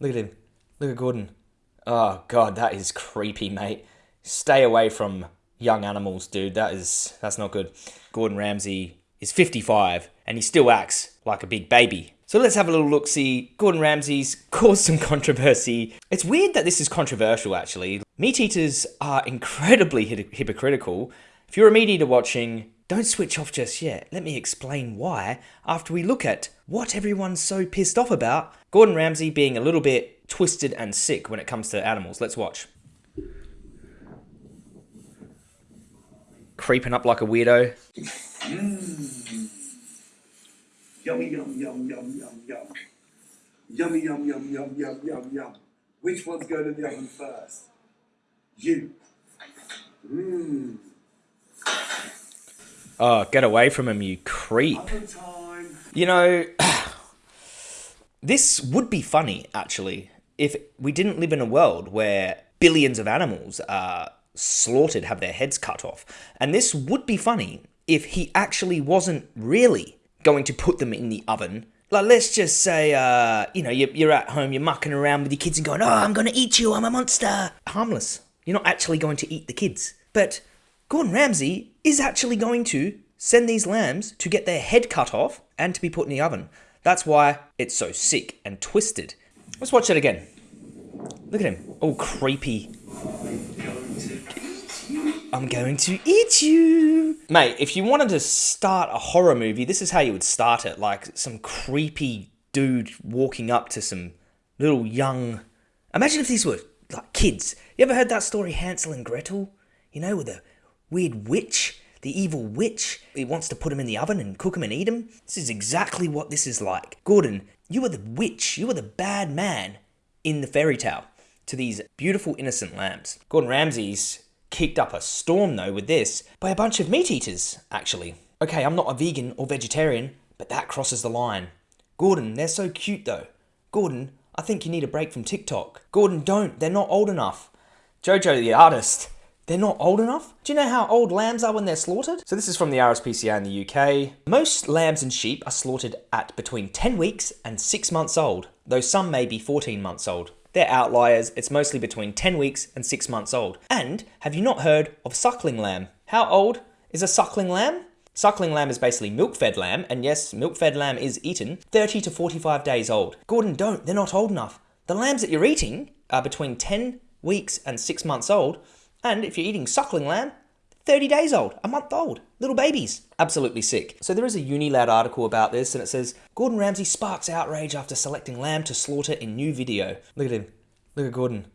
Look at him. Look at Gordon. Oh god, that is creepy, mate. Stay away from young animals, dude. That is that's not good. Gordon Ramsay is 55 and he still acts like a big baby. So let's have a little look see. Gordon Ramsay's caused some controversy. It's weird that this is controversial actually. Meat eaters are incredibly hypocritical. If you're a meat eater watching, don't switch off just yet. Let me explain why after we look at what everyone's so pissed off about. Gordon Ramsay being a little bit twisted and sick when it comes to animals. Let's watch. Creeping up like a weirdo. Mm. Yummy, yum, yum, yum, yum, yum. Yummy, yum, yum, yum, yum, yum, yum. Which one's going in the oven first? You. Mmm. Oh, get away from him, you creep. You know, this would be funny, actually, if we didn't live in a world where billions of animals are slaughtered, have their heads cut off. And this would be funny if he actually wasn't really going to put them in the oven. Like, let's just say, uh, you know, you're, you're at home, you're mucking around with your kids and going, oh, I'm going to eat you, I'm a monster. Harmless. You're not actually going to eat the kids. But Gordon Ramsay is actually going to send these lambs to get their head cut off and to be put in the oven. That's why it's so sick and twisted. Let's watch that again. Look at him, all creepy. I'm going to eat you. Mate, if you wanted to start a horror movie, this is how you would start it. Like some creepy dude walking up to some little young. Imagine if these were like kids. You ever heard that story, Hansel and Gretel? You know, with a weird witch, the evil witch. He wants to put him in the oven and cook him and eat him. This is exactly what this is like. Gordon, you are the witch. You are the bad man in the fairy tale to these beautiful innocent lambs. Gordon Ramsay's kicked up a storm though with this by a bunch of meat eaters, actually. Okay, I'm not a vegan or vegetarian, but that crosses the line. Gordon, they're so cute though. Gordon, I think you need a break from TikTok. Gordon, don't, they're not old enough. Jojo the artist, they're not old enough? Do you know how old lambs are when they're slaughtered? So this is from the RSPCA in the UK. Most lambs and sheep are slaughtered at between 10 weeks and 6 months old, though some may be 14 months old. They're outliers, it's mostly between 10 weeks and 6 months old. And have you not heard of suckling lamb? How old is a suckling lamb? Suckling lamb is basically milk-fed lamb, and yes, milk-fed lamb is eaten, 30 to 45 days old. Gordon, don't, they're not old enough. The lambs that you're eating are between 10 weeks and 6 months old, and if you're eating suckling lamb, 30 days old, a month old, little babies. Absolutely sick. So there is a Unilad article about this and it says, Gordon Ramsay sparks outrage after selecting lamb to slaughter in new video. Look at him. Look at Gordon.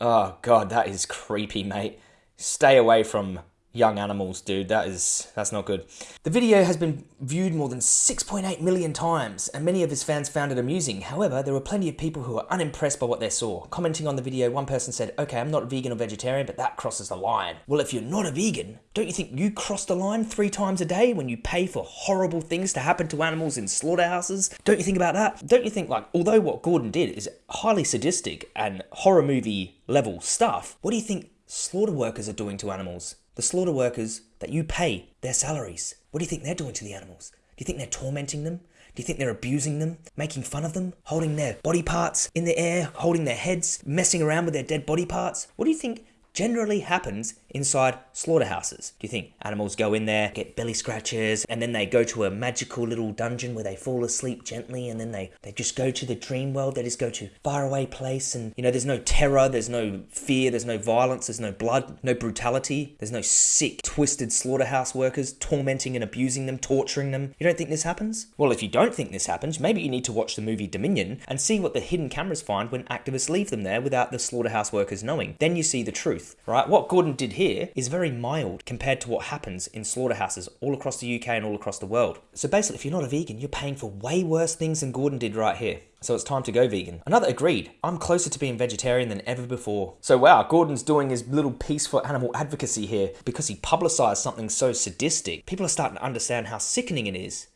Oh god, that is creepy, mate. Stay away from young animals, dude. That is, that's not good. The video has been viewed more than 6.8 million times, and many of his fans found it amusing. However, there were plenty of people who were unimpressed by what they saw. Commenting on the video, one person said, okay, I'm not vegan or vegetarian, but that crosses the line. Well, if you're not a vegan, don't you think you cross the line three times a day when you pay for horrible things to happen to animals in slaughterhouses? Don't you think about that? Don't you think, like, although what Gordon did is highly sadistic and horror movie level stuff, what do you think slaughter workers are doing to animals? The slaughter workers that you pay their salaries. What do you think they're doing to the animals? Do you think they're tormenting them? Do you think they're abusing them, making fun of them, holding their body parts in the air, holding their heads, messing around with their dead body parts? What do you think generally happens inside slaughterhouses. Do you think animals go in there, get belly scratches, and then they go to a magical little dungeon where they fall asleep gently, and then they, they just go to the dream world, they just go to faraway place, and you know, there's no terror, there's no fear, there's no violence, there's no blood, no brutality, there's no sick, twisted slaughterhouse workers tormenting and abusing them, torturing them. You don't think this happens? Well, if you don't think this happens, maybe you need to watch the movie Dominion and see what the hidden cameras find when activists leave them there without the slaughterhouse workers knowing. Then you see the truth right? What Gordon did here is very mild compared to what happens in slaughterhouses all across the UK and all across the world. So basically, if you're not a vegan, you're paying for way worse things than Gordon did right here. So it's time to go vegan. Another agreed. I'm closer to being vegetarian than ever before. So wow, Gordon's doing his little piece for animal advocacy here because he publicized something so sadistic. People are starting to understand how sickening it is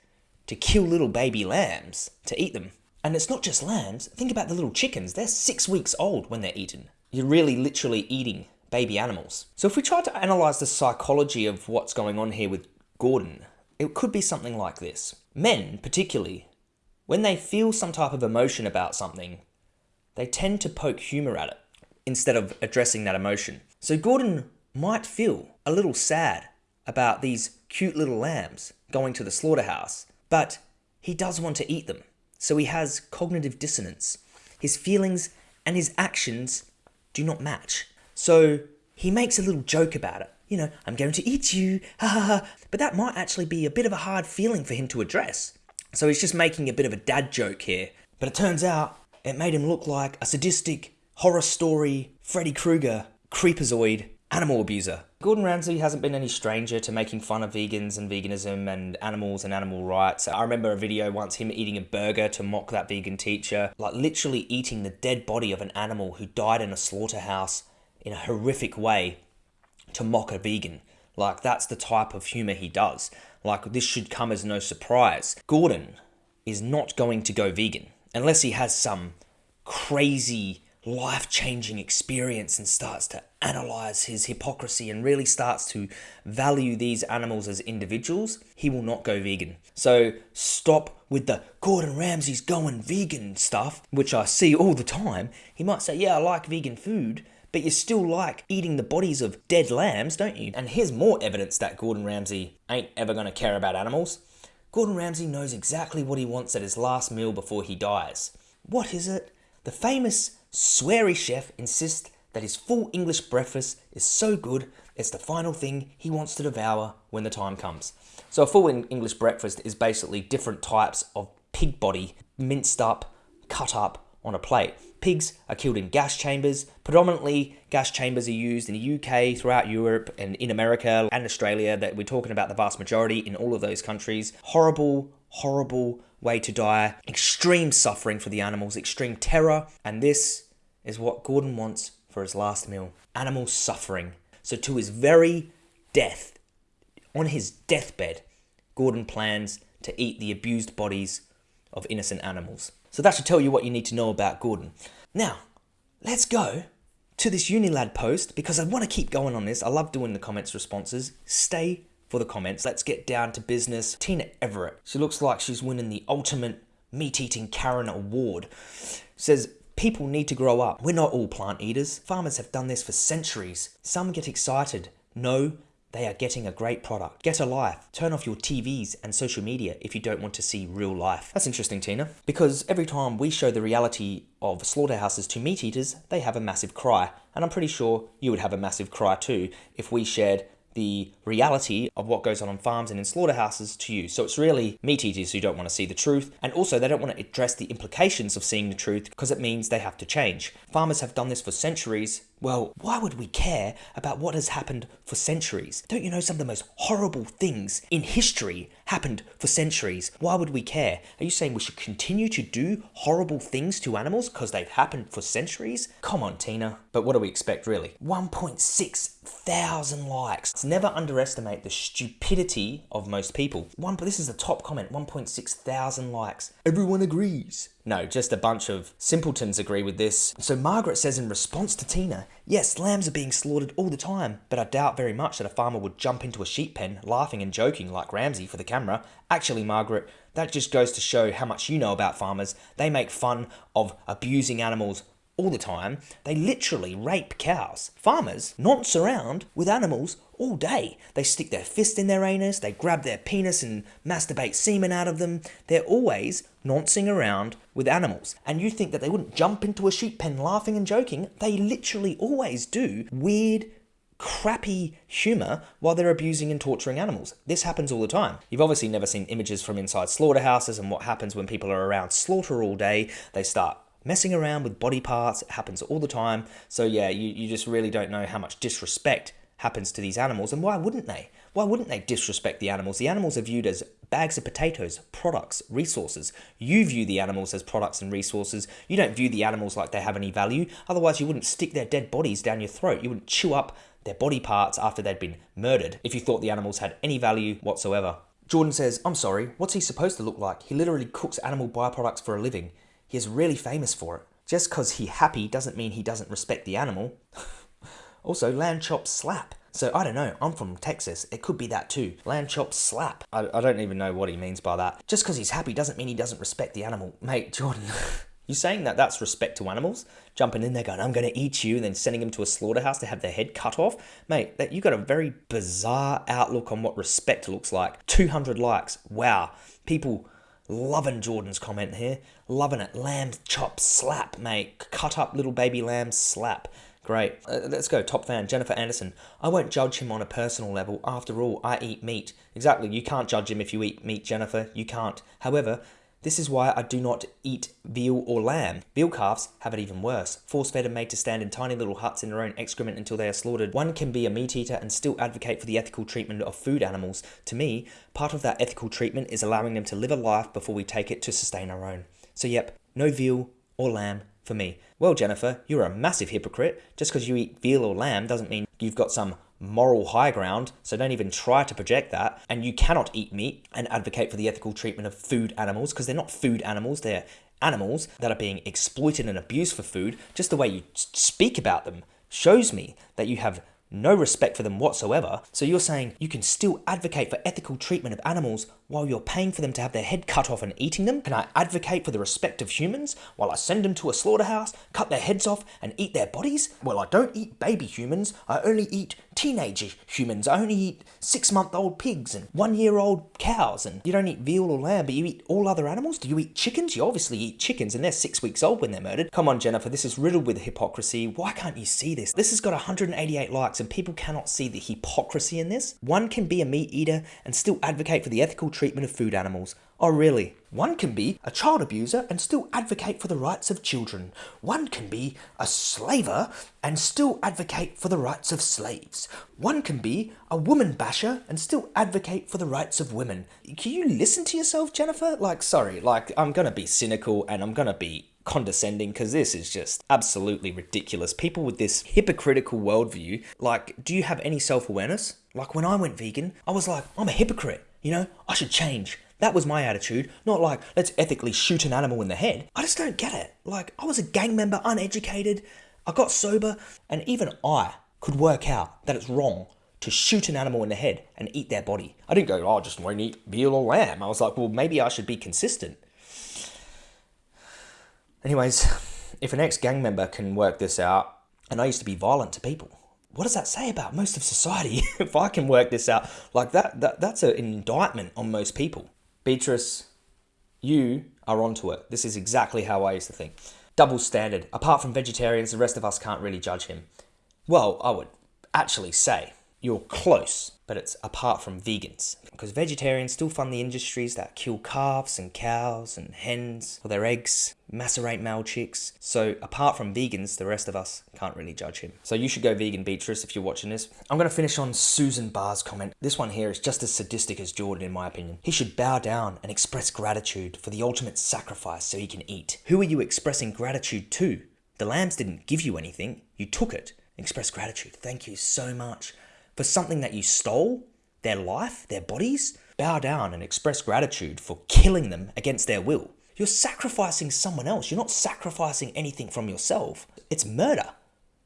to kill little baby lambs to eat them. And it's not just lambs. Think about the little chickens. They're six weeks old when they're eaten. You're really literally eating baby animals. So if we try to analyze the psychology of what's going on here with Gordon, it could be something like this. Men, particularly, when they feel some type of emotion about something, they tend to poke humour at it instead of addressing that emotion. So Gordon might feel a little sad about these cute little lambs going to the slaughterhouse, but he does want to eat them. So he has cognitive dissonance. His feelings and his actions do not match. So he makes a little joke about it. You know, I'm going to eat you, ha ha ha. But that might actually be a bit of a hard feeling for him to address. So he's just making a bit of a dad joke here. But it turns out it made him look like a sadistic, horror story, Freddy Krueger, creepazoid, animal abuser. Gordon Ramsay hasn't been any stranger to making fun of vegans and veganism and animals and animal rights. I remember a video once him eating a burger to mock that vegan teacher, like literally eating the dead body of an animal who died in a slaughterhouse in a horrific way to mock a vegan. Like that's the type of humor he does. Like this should come as no surprise. Gordon is not going to go vegan unless he has some crazy life changing experience and starts to analyze his hypocrisy and really starts to value these animals as individuals, he will not go vegan. So stop with the Gordon Ramsay's going vegan stuff, which I see all the time. He might say, Yeah, I like vegan food. But you still like eating the bodies of dead lambs, don't you? And here's more evidence that Gordon Ramsay ain't ever gonna care about animals. Gordon Ramsay knows exactly what he wants at his last meal before he dies. What is it? The famous sweary chef insists that his full English breakfast is so good it's the final thing he wants to devour when the time comes. So, a full English breakfast is basically different types of pig body minced up, cut up on a plate. Pigs are killed in gas chambers. Predominantly, gas chambers are used in the UK, throughout Europe, and in America and Australia. That we're talking about the vast majority in all of those countries. Horrible, horrible way to die. Extreme suffering for the animals, extreme terror, and this is what Gordon wants for his last meal. Animal suffering. So to his very death, on his deathbed, Gordon plans to eat the abused bodies of innocent animals. So that should tell you what you need to know about Gordon. Now, let's go to this Unilad post because I want to keep going on this. I love doing the comments responses. Stay for the comments. Let's get down to business. Tina Everett. She looks like she's winning the ultimate meat eating Karen award. Says, People need to grow up. We're not all plant eaters. Farmers have done this for centuries. Some get excited. No, they are getting a great product. Get a life. Turn off your TVs and social media if you don't want to see real life. That's interesting, Tina, because every time we show the reality of slaughterhouses to meat eaters, they have a massive cry. And I'm pretty sure you would have a massive cry too if we shared the reality of what goes on on farms and in slaughterhouses to you. So it's really meat eaters who don't want to see the truth, and also they don't want to address the implications of seeing the truth because it means they have to change. Farmers have done this for centuries. Well, why would we care about what has happened for centuries? Don't you know some of the most horrible things in history happened for centuries? Why would we care? Are you saying we should continue to do horrible things to animals because they've happened for centuries? Come on, Tina. But what do we expect, really? 1.6 thousand likes. Let's never underestimate the stupidity of most people. One, but this is the top comment 1.6 thousand likes. Everyone agrees. No, just a bunch of simpletons agree with this. So Margaret says in response to Tina, yes, lambs are being slaughtered all the time, but I doubt very much that a farmer would jump into a sheep pen laughing and joking like Ramsay for the camera. Actually, Margaret, that just goes to show how much you know about farmers. They make fun of abusing animals all the time. They literally rape cows. Farmers nonce around with animals all day. They stick their fist in their anus, they grab their penis and masturbate semen out of them. They're always noncing around with animals. And you think that they wouldn't jump into a sheep pen laughing and joking? They literally always do weird, crappy humour while they're abusing and torturing animals. This happens all the time. You've obviously never seen images from inside slaughterhouses and what happens when people are around slaughter all day. They start messing around with body parts. It happens all the time. So yeah, you, you just really don't know how much disrespect happens to these animals and why wouldn't they? Why wouldn't they disrespect the animals? The animals are viewed as bags of potatoes, products, resources. You view the animals as products and resources. You don't view the animals like they have any value. Otherwise, you wouldn't stick their dead bodies down your throat. You wouldn't chew up their body parts after they'd been murdered if you thought the animals had any value whatsoever. Jordan says, I'm sorry, what's he supposed to look like? He literally cooks animal byproducts for a living. He is really famous for it. Just because he happy doesn't mean he doesn't respect the animal. also, lamb chops slap. So I don't know, I'm from Texas. It could be that too. Lamb chops slap. I, I don't even know what he means by that. Just because he's happy doesn't mean he doesn't respect the animal. Mate, Jordan, You saying that that's respect to animals? Jumping in there going, I'm going to eat you, and then sending them to a slaughterhouse to have their head cut off? Mate, that you got a very bizarre outlook on what respect looks like. 200 likes. Wow. People loving Jordan's comment here. Loving it. Lamb chop slap, mate. Cut up little baby lamb slap. Great. Uh, let's go. Top fan, Jennifer Anderson. I won't judge him on a personal level. After all, I eat meat. Exactly. You can't judge him if you eat meat, Jennifer. You can't. However, this is why I do not eat veal or lamb. Veal calves have it even worse. Force fed and made to stand in tiny little huts in their own excrement until they are slaughtered. One can be a meat eater and still advocate for the ethical treatment of food animals. To me, part of that ethical treatment is allowing them to live a life before we take it to sustain our own. So, yep, no veal or lamb for me. Well, Jennifer, you're a massive hypocrite. Just because you eat veal or lamb doesn't mean you've got some moral high ground, so don't even try to project that. And you cannot eat meat and advocate for the ethical treatment of food animals because they're not food animals, they're animals that are being exploited and abused for food. Just the way you speak about them shows me that you have no respect for them whatsoever. So you're saying you can still advocate for ethical treatment of animals while you're paying for them to have their head cut off and eating them? Can I advocate for the respect of humans while I send them to a slaughterhouse, cut their heads off, and eat their bodies? Well, I don't eat baby humans, I only eat teenage humans. I only eat six month old pigs and one year old cows. And you don't eat veal or lamb, but you eat all other animals? Do you eat chickens? You obviously eat chickens, and they're six weeks old when they're murdered. Come on, Jennifer, this is riddled with hypocrisy. Why can't you see this? This has got 188 likes, and people cannot see the hypocrisy in this. One can be a meat eater and still advocate for the ethical treatment of food animals. Oh, really? One can be a child abuser and still advocate for the rights of children. One can be a slaver and still advocate for the rights of slaves. One can be a woman basher and still advocate for the rights of women. Can you listen to yourself, Jennifer? Like, sorry, like, I'm gonna be cynical and I'm gonna be condescending because this is just absolutely ridiculous. People with this hypocritical worldview, like, do you have any self awareness? Like, when I went vegan, I was like, I'm a hypocrite. You know, I should change. That was my attitude, not like, let's ethically shoot an animal in the head. I just don't get it. Like, I was a gang member, uneducated, I got sober, and even I could work out that it's wrong to shoot an animal in the head and eat their body. I didn't go, oh, I just won't eat veal or lamb. I was like, well, maybe I should be consistent. Anyways, if an ex gang member can work this out, and I used to be violent to people, what does that say about most of society? if I can work this out, like that, that that's an indictment on most people. Beatrice, you are onto it. This is exactly how I used to think. Double standard. Apart from vegetarians, the rest of us can't really judge him. Well, I would actually say you're close, but it's apart from vegans. Because vegetarians still fund the industries that kill calves and cows and hens for their eggs, macerate male chicks. So apart from vegans, the rest of us can't really judge him. So you should go vegan, Beatrice, if you're watching this. I'm going to finish on Susan Barr's comment. This one here is just as sadistic as Jordan, in my opinion. He should bow down and express gratitude for the ultimate sacrifice so he can eat. Who are you expressing gratitude to? The lambs didn't give you anything. You took it. Express gratitude. Thank you so much for something that you stole, their life, their bodies, bow down and express gratitude for killing them against their will. You're sacrificing someone else. You're not sacrificing anything from yourself. It's murder.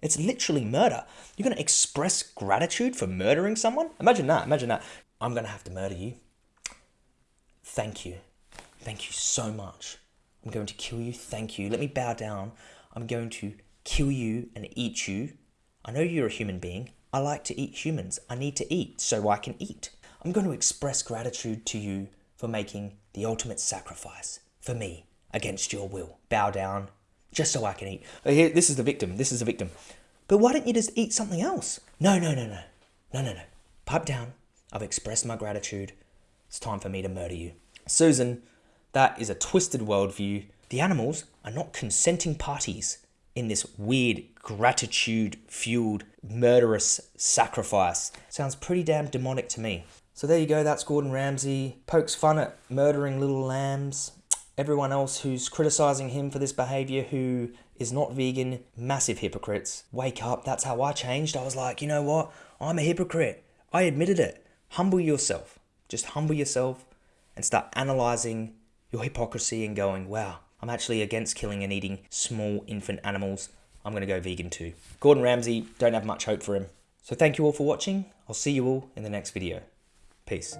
It's literally murder. You're going to express gratitude for murdering someone? Imagine that. Imagine that. I'm going to have to murder you. Thank you. Thank you so much. I'm going to kill you. Thank you. Let me bow down. I'm going to kill you and eat you. I know you're a human being. I like to eat humans. I need to eat so I can eat. I'm going to express gratitude to you for making the ultimate sacrifice for me against your will. Bow down just so I can eat. Here, this is the victim. This is the victim. But why don't you just eat something else? No, no, no, no. No, no, no. Pipe down. I've expressed my gratitude. It's time for me to murder you. Susan, that is a twisted worldview. The animals are not consenting parties in this weird gratitude fueled murderous sacrifice. Sounds pretty damn demonic to me. So there you go, that's Gordon Ramsay. Pokes fun at murdering little lambs. Everyone else who's criticizing him for this behavior who is not vegan, massive hypocrites. Wake up, that's how I changed. I was like, you know what? I'm a hypocrite. I admitted it. Humble yourself. Just humble yourself and start analyzing your hypocrisy and going, wow, I'm actually against killing and eating small infant animals. I'm going to go vegan too. Gordon Ramsay, don't have much hope for him. So thank you all for watching. I'll see you all in the next video. Peace.